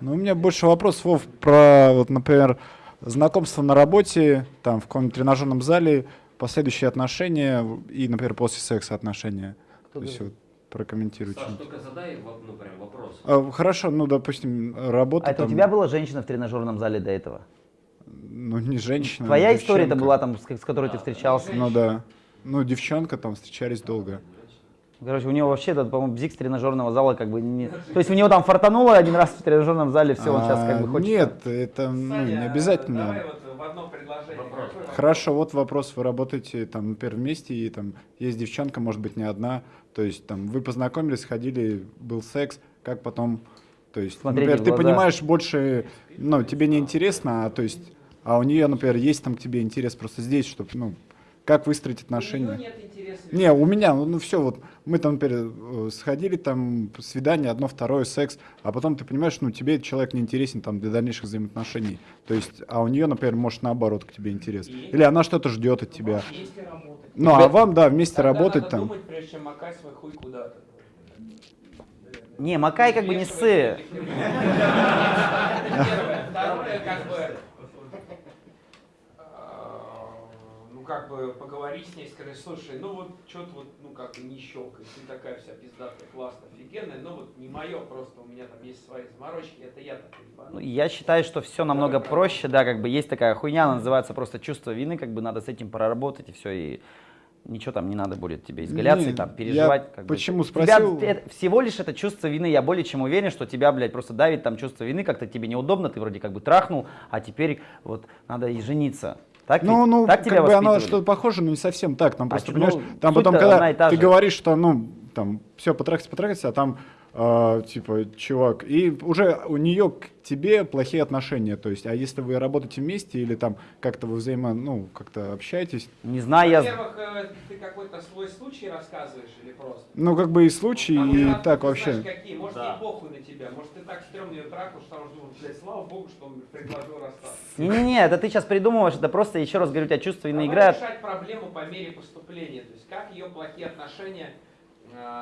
Ну, у меня больше вопросов, Вов, про, вот, например, знакомство на работе, там, в каком-нибудь тренажерном зале, последующие отношения и, например, после секса отношения. Кто То есть, вот, прокомментируй. Саш, только задай ну, прям вопрос. А, хорошо, ну, допустим, работа А это у тебя была женщина в тренажерном зале до этого? ну, не женщина. Твоя а история-то девчонка. была там, с, с которой ты встречался? Ну, да. Ну, девчонка, там, встречались долго. Короче, у него вообще, этот, по-моему, бзик с тренажерного зала как бы не... То есть у него там фартануло один раз в тренажерном зале, все, он сейчас как бы А, хочет... Нет, это ну, не обязательно. Давай вот в одно предложение. Вопрос. Какой вопрос? Хорошо, вот вопрос, вы работаете там, например, вместе, и там есть девчонка, может быть, не одна, то есть там вы познакомились, ходили, был секс, как потом, то есть, Смотреть например, ты понимаешь больше, ну, тебе не интересно, а то есть, а у нее, например, есть там к тебе интерес просто здесь, чтобы, ну, как выстроить У отношения. нет интереса. Не, у меня, ну, ну все, вот мы там, например, э, сходили, там, свидание, одно, второе, секс, а потом ты понимаешь, ну, тебе этот человек не интересен там для дальнейших взаимоотношений. То есть, а у нее, например, может наоборот к тебе интерес. Или она что-то ждет от тебя. Ну, а вам, да, вместе Тогда работать надо там. думать, прежде чем макать свой хуй куда-то. Не, Макай как бы не ссы. Первое. Второе, как бы, э, ну, как бы поговорить с ней, сказать, слушай, ну вот что-то вот, ну как бы не щелкает, ты такая вся пиздатая, классная, офигенная, но вот не мое, просто у меня там есть свои заморочки, это я так Ну, ебану. Я считаю, что все намного проще, да, как бы есть такая хуйня, она называется просто чувство вины, как бы надо с этим проработать и все, и ничего там не надо будет тебе изгаляться Не, и там переживать. как бы. почему Тебя- спросил? это- всего лишь это чувство вины, я более чем уверен, что тебя, блядь, просто давит там чувство вины, как-то тебе неудобно, ты вроде как бы трахнул, а теперь вот надо и жениться. Так, Ну, ведь? ну, так тебя как бы оно что-то похоже, но не совсем так. Там А просто, чё, понимаешь, ну, там потом, когда ты говоришь, что, ну, там, все, потрахайся, потрахайся, а там, э, типа, чувак, и уже у нее к тебе плохие отношения, то есть, а если вы работаете вместе или там как-то вы взаимо, ну, как-то общаетесь, Не знаю, я... Во-первых, э, ты какой-то свой случай рассказываешь или просто? ну, как бы и случай, А и может, так ты вообще. Знаешь, какие? Может, Да. ей похуй на тебя, может, ты так стрёмно ее трахал, что там, ну, блядь, слава богу, что он предложил расстаться. Не-не-не, это ты сейчас придумываешь, это просто, еще раз говорю, у тебя Давай играет. решать проблему по мере поступления, то есть как ее плохие отношения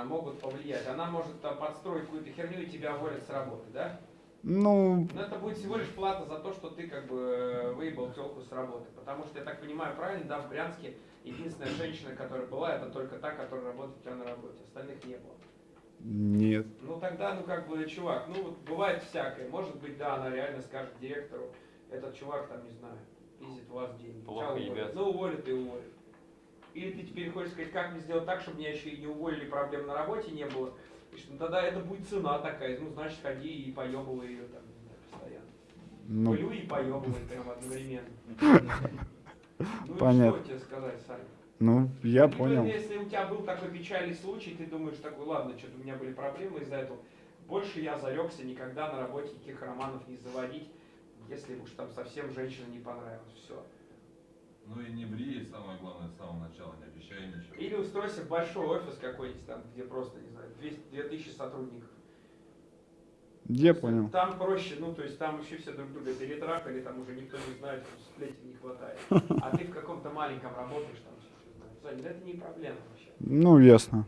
могут повлиять. Она может там подстроить какую-то херню и тебя уволят с работы, да? Ну, Но это будет всего лишь плата за то, что ты как бы э, выебал телку с работы. Потому что, я так понимаю, правильно, да, в Брянске единственная женщина, которая была, это только та, которая работает у тебя на работе. Остальных не было. нет. Ну тогда, ну как бы, чувак, ну вот бывает всякое. Может быть, да, она реально скажет директору, этот чувак там, не знаю, пиздит у вас деньги. Плохо уволит? ебет. Ну уволит и уволит. Или ты теперь хочешь сказать, как мне сделать так, чтобы меня еще и не уволили, проблем на работе не было. И что ну, тогда это будет цена такая, ну значит ходи и поебывай ее там, постоянно. Ну, Плюй и поебывай прям одновременно. Ну Понятно. что тебе сказать, Саня? ну, я Либо, понял. Если у тебя был такой печальный случай, ты думаешь такой, ладно, что-то у меня были проблемы из-за этого. Больше я зарекся никогда на работе никаких романов не заводить, если уж там совсем женщина не понравилась. Все. Ну и не ври, самое главное, с самого начала, не обещай ничего. Или устройся в большой офис какой-нибудь там, где просто, не знаю, 200, 2000 сотрудников. Я понял. Там проще, ну, то есть там вообще все друг друга перетрахали, там уже никто не знает, что сплетен не хватает. А ты в каком-то маленьком работаешь, там все, это не проблема вообще. Ну, ясно.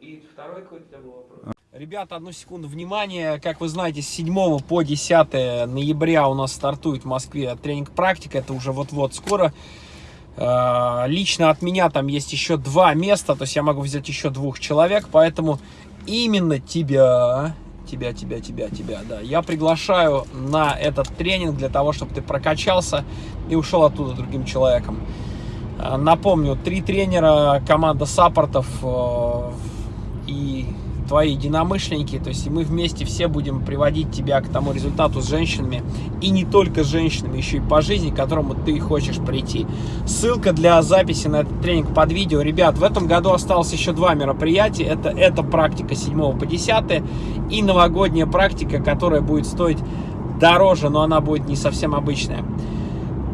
И второй какой-то у тебя был вопрос. Ребята, одну секунду внимания. Как вы знаете, с 7 по 10 ноября у нас стартует в Москве тренинг практика. Это уже вот-вот скоро. Э, Лично от меня там есть еще два места, то есть я могу взять еще двух человек, поэтому именно тебя, тебя, тебя, тебя, тебя, да, я приглашаю на этот тренинг для того, чтобы ты прокачался и ушел оттуда другим человеком. Э, Напомню, три тренера, команда саппортов э, и твои единомышленники, то есть мы вместе все будем приводить тебя к тому результату с женщинами, и не только с женщинами, еще и по жизни, к которому ты хочешь прийти. Ссылка для записи на этот тренинг под видео. Ребят, в этом году осталось еще два мероприятия. Это, это практика с 7 по 10 и новогодняя практика, которая будет стоить дороже, но она будет не совсем обычная.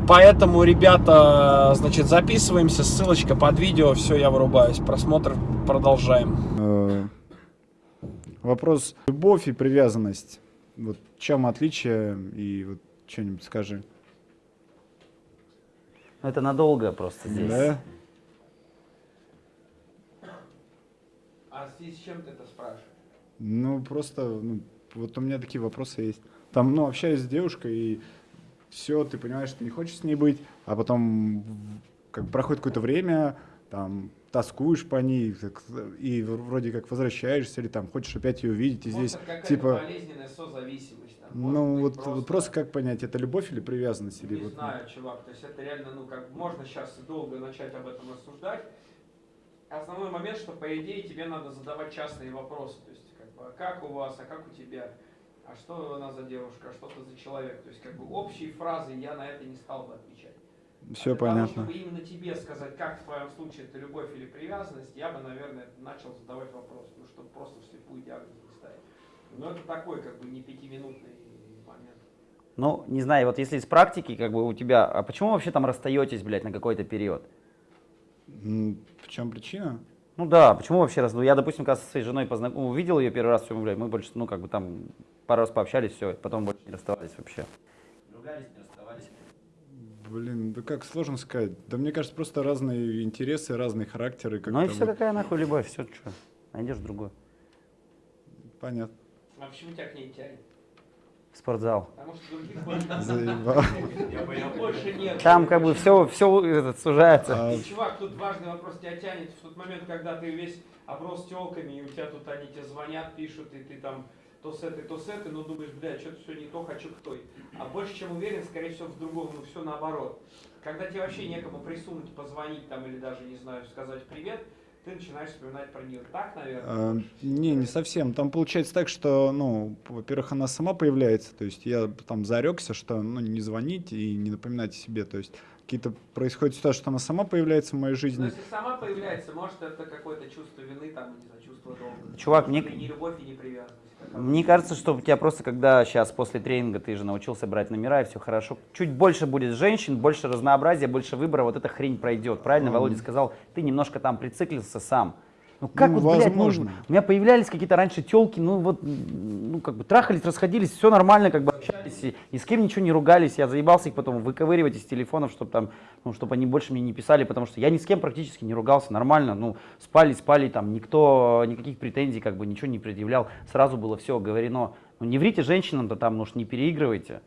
Поэтому, ребята, значит, записываемся, ссылочка под видео, все, я вырубаюсь. Просмотр продолжаем. Вопрос любовь и привязанность. Вот в чем отличие и вот что-нибудь скажи. Ну, это надолго просто здесь. Да? А в связи с чем ты это спрашиваешь? Ну просто, ну, вот у меня такие вопросы есть. Там, ну, общаюсь с девушкой, и все, ты понимаешь, что ты не хочешь с ней быть, а потом как проходит какое-то время, там, тоскуешь по ней, и вроде как возвращаешься, или там хочешь опять ее увидеть, и Может, здесь, типа, болезненная созависимость. Там, ну, вот вот просто как понять, это любовь или привязанность? Или Не вот, знаю, чувак, то есть это реально, ну, как можно сейчас долго начать об этом рассуждать. Основной момент, что по идее тебе надо задавать частные вопросы, то есть как бы, а как у вас, а как у тебя, а что она за девушка, а что ты за человек, то есть как бы общие фразы я на это не стал бы отвечать. Все А для того, понятно. чтобы именно тебе сказать, как в твоем случае это любовь или привязанность, я бы, наверное, начал задавать вопрос, ну, чтобы просто вслепую диагноз не ставить. Но это такой, как бы, не пятиминутный момент. Ну, не знаю, вот если из практики, как бы у тебя, а почему вообще там расстаетесь, блядь, на какой-то период? В чем причина? Ну да, почему вообще раз? Ну, я, допустим, когда со своей женой познаком... увидел ее первый раз, все, блядь, мы больше, ну, как бы там пару раз пообщались, все, потом больше не расставались вообще. Ругались, не расставались. Да как сложно сказать. Да мне кажется, просто разные интересы, разные характеры. Ну и все, вот. какая нахуй любовь, все, что, найдешь другую. Понятно. А почему тебя к ней тянет? В спортзал. Потому что других больше- Заебал. больше нет. Там как бы все, все этот, сужается. А, И, чувак, тут важный вопрос, тебя тянет в тот момент, когда ты весь оброс телками, и у тебя тут они тебе звонят, пишут, и ты там то с этой, то с этой, но думаешь, бля, что-то все не то, хочу к той. А больше чем уверен, скорее всего, в другом, ну все наоборот. Когда тебе вообще некому присунуть, позвонить там или даже, не знаю, сказать привет, ты начинаешь вспоминать про нее. Так, наверное? а, не, не совсем. Там получается так, что, ну, во-первых, она сама появляется. То есть я там зарекся, что ну, не звонить и не напоминать о себе. То есть какие-то происходят ситуации, что она сама появляется в моей Но жизни. если сама появляется, может это какое-то чувство вины, там, не знаю, чувство долга. Чувак, мне- не любовь и не привязанность. Мне кажется, что у тебя просто, когда сейчас после тренинга ты же научился брать номера и все хорошо, чуть больше будет женщин, больше разнообразия, больше выбора, вот эта хрень пройдет. Правильно Мгм. Володя сказал, ты немножко там прициклился сам. Ну как Ну, вот, блядь, ну, возможно. у меня появлялись какие-то раньше телки, ну вот, ну как бы трахались, расходились, все нормально, как бы общались, и, ни с кем ничего не ругались, я заебался их потом выковыривать из телефонов, чтобы там, ну, чтобы они больше мне не писали, потому что я ни с кем практически не ругался, нормально, ну, спали, спали, там, никто, никаких претензий, как бы, ничего не предъявлял, сразу было все говорено. Ну, не врите женщинам-то там, ну, уж не переигрывайте.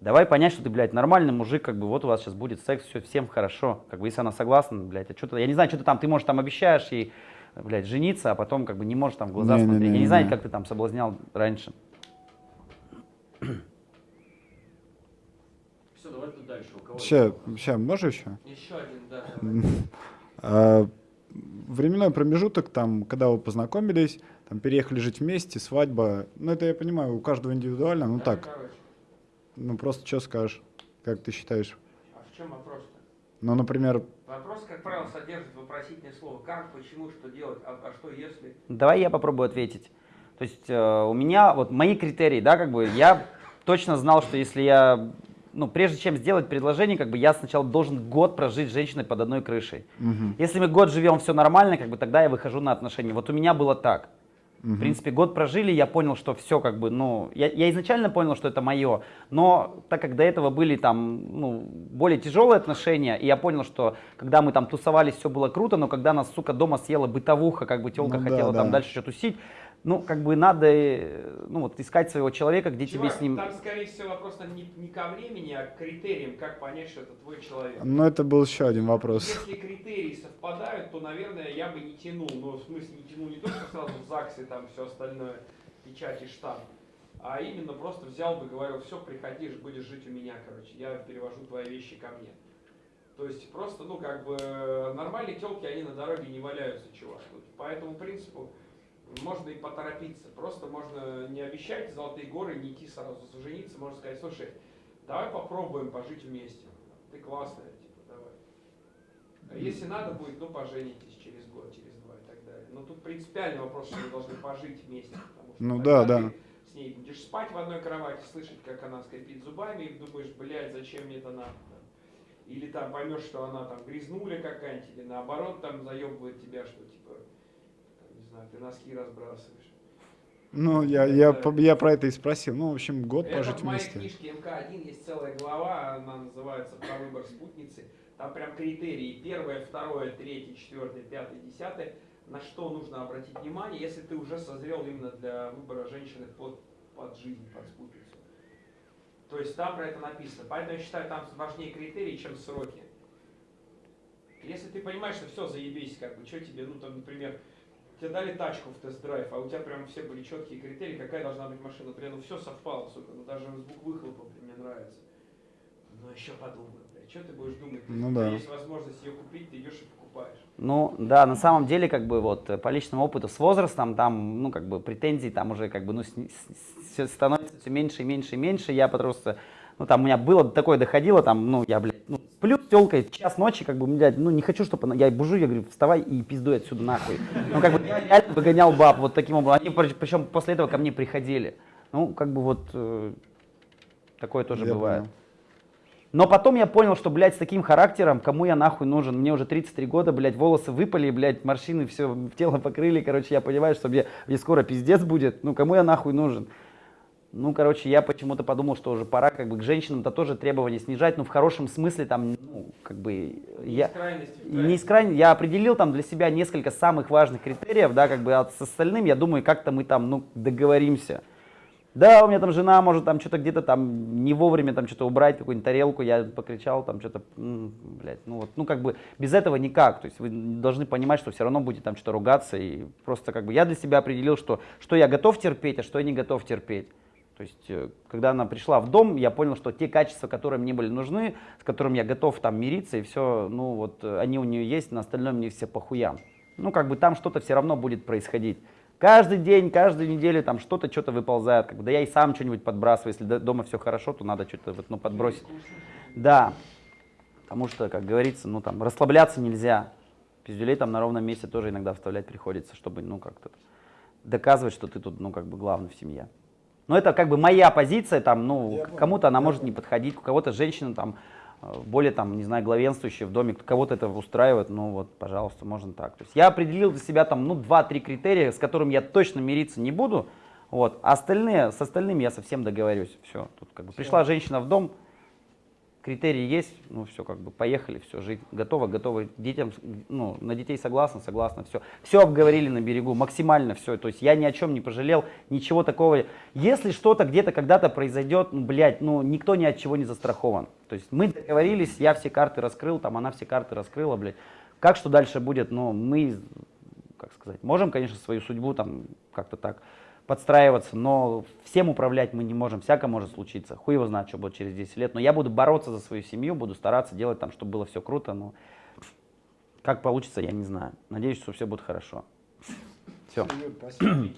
Давай понять, что ты, блядь, нормальный мужик, как бы вот у вас сейчас будет секс, все, всем хорошо. Как бы если она согласна, блядь, а что-то, я не знаю, что ты там, ты, может, там обещаешь ей, блядь, жениться, а потом как бы не можешь там в глаза Не-не-не-не. смотреть. Я не знаю, как ты там соблазнял раньше. Все, давай тут дальше. У кого Сейчас, сейчас, можешь еще? Еще один, да. А, временной промежуток, там, когда вы познакомились, там, переехали жить вместе, свадьба, ну, это я понимаю, у каждого индивидуально, ну, так, Короче, ну, просто что скажешь, как ты считаешь? а в чем вопрос-то? Ну, например, Вопрос, как правило, содержит вопросительное слово. Как, почему, что делать, а, а что если? Давай я попробую ответить. То есть э, у меня вот мои критерии, да, как бы я точно знал, что если я, ну, прежде чем сделать предложение, как бы я сначала должен год прожить с женщиной под одной крышей. мгм, Если мы год живем, все нормально, как бы тогда я выхожу на отношения. Вот у меня было так. В мгм. принципе, год прожили, я понял, что все как бы, ну, я, я изначально понял, что это мое, но так как до этого были там, ну, более тяжелые отношения, и я понял, что когда мы там тусовались, все было круто, но когда нас, сука, дома съела бытовуха, как бы телка Ну да, хотела там да. дальше что-то тусить, ну, как бы надо, э, ну, вот искать своего человека, где тебе Чувак, с ним... там, скорее всего, вопрос не, не ко времени, а к критериям, как понять, что это твой человек. Ну, это был еще один вопрос. Если критерии совпадают, то, наверное, я бы не тянул. Ну, в смысле, не тянул не только сразу в ЗАГС и там все остальное, печать и штамп, а именно просто взял бы, говорил, все, приходишь, будешь жить у меня, короче, я перевожу твои вещи ко мне. То есть просто, ну, как бы, нормальные телки, они на дороге не валяются, чувак. Вот по этому принципу можно и поторопиться. Просто можно не обещать золотые горы, не идти сразу жениться. Можно сказать, слушай, давай попробуем пожить вместе. Ты классная, типа, давай. А если надо будет, ну, поженитесь через год, через два и так далее. Но тут принципиальный вопрос, что вы должны пожить вместе. Потому что Ну да, да. с ней будешь спать в одной кровати, слышать, как она скрипит зубами, и думаешь, блядь, зачем мне это надо? Или там поймешь, что она там грязнуля какая-нибудь, или наоборот там заебывает тебя, что типа, знаю, ты носки разбрасываешь. Ну, я, я, я про это и спросил. Ну, в общем, год Это пожить в моей вместе. книжке МК-1 есть целая глава, она называется «Про выбор спутницы». Там прям критерии. Первое, второе, третье, четвертое, пятое, десятое. на что нужно обратить внимание, если ты уже созрел именно для выбора женщины под, под жизнь, под спутницу. То есть там про это написано. Поэтому я считаю, там важнее критерии, чем сроки. Если ты понимаешь, что все, заебись, как бы, что тебе, ну там, например, тебе дали тачку в тест-драйв, а у тебя прям все были четкие критерии, какая должна быть машина. Например, ну все совпало, сука, ну даже звук выхлопа блин, мне нравится. Ну еще подумай, блядь, что ты будешь думать? Ну У да. тебя есть возможность ее купить, ты идешь и покупаешь. Ну, да, на самом деле, как бы вот э, по личному опыту с возрастом, там, ну, как бы претензий там уже как бы, ну, с- с- с- становится все меньше и меньше и меньше. Я просто, ну, там у меня было такое доходило, там, ну, я, блядь, ну, сплю с телкой час ночи, как бы, блядь, ну, не хочу, чтобы она, я бужу, я говорю, вставай и пиздуй отсюда нахуй. Ну, как бы, я реально выгонял баб вот таким образом. Они, причем после этого ко мне приходили. Ну, как бы вот, э, такое тоже Я бывает. понял. Но потом я понял, что, блядь, с таким характером, кому я нахуй нужен? Мне уже 33 года, блядь, волосы выпали, блядь, морщины все тело покрыли, короче, я понимаю, что мне, мне скоро пиздец будет, ну, кому я нахуй нужен? Ну, короче, я почему-то подумал, что уже пора как бы к женщинам-то тоже требования снижать, ну, в хорошем смысле, там, ну, как бы, я... Крайности. Не из крайне, я определил там для себя несколько самых важных критериев, да, как бы, а с остальным, я думаю, как-то мы там, ну, договоримся. Да, у меня там жена может там что-то где-то там не вовремя там что-то убрать, какую-нибудь тарелку, я покричал там что-то, блядь, ну вот, ну как бы без этого никак, то есть вы должны понимать, что все равно будет там что-то ругаться и просто как бы я для себя определил, что, что я готов терпеть, а что я не готов терпеть. То есть, э, когда она пришла в дом, я понял, что те качества, которые мне были нужны, с которыми я готов там мириться, и все, ну вот, э, они у нее есть, на остальное мне все похуям. Ну, как бы там что-то все равно будет происходить. Каждый день, каждую неделю там что-то, что-то выползает. Как бы, да я и сам что-нибудь подбрасываю. Если дома все хорошо, то надо что-то вот, ну, подбросить. Да. Потому что, как говорится, ну там расслабляться нельзя. Пиздюлей там на ровном месте тоже иногда вставлять приходится, чтобы, ну, как-то доказывать, что ты тут, ну, как бы главный в семье. Но это как бы моя позиция, там, ну, кому-то она может не подходить, у кого-то женщина там э, более там, не знаю, главенствующая в доме, кого-то это устраивает, ну вот, пожалуйста, можно так. То есть я определил для себя там, ну, два-три критерия, с которыми я точно мириться не буду, вот, а остальные, с остальными я совсем договорюсь, все. Тут как бы пришла женщина в дом, критерии есть, ну все, как бы поехали, все, жить готово, готовы детям, ну, на детей согласна, согласна, все. Все обговорили на берегу, максимально все, то есть я ни о чем не пожалел, ничего такого. Если что-то где-то когда-то произойдет, ну, блядь, ну, никто ни от чего не застрахован. То есть мы договорились, я все карты раскрыл, там она все карты раскрыла, блядь. Как что дальше будет, ну, мы, как сказать, можем, конечно, свою судьбу там как-то так подстраиваться, но всем управлять мы не можем, всякое может случиться. Хуй его знает, что будет через 10 лет. Но я буду бороться за свою семью, буду стараться делать там, чтобы было все круто, но как получится, я не знаю. Надеюсь, что все будет хорошо. Все. Спасибо.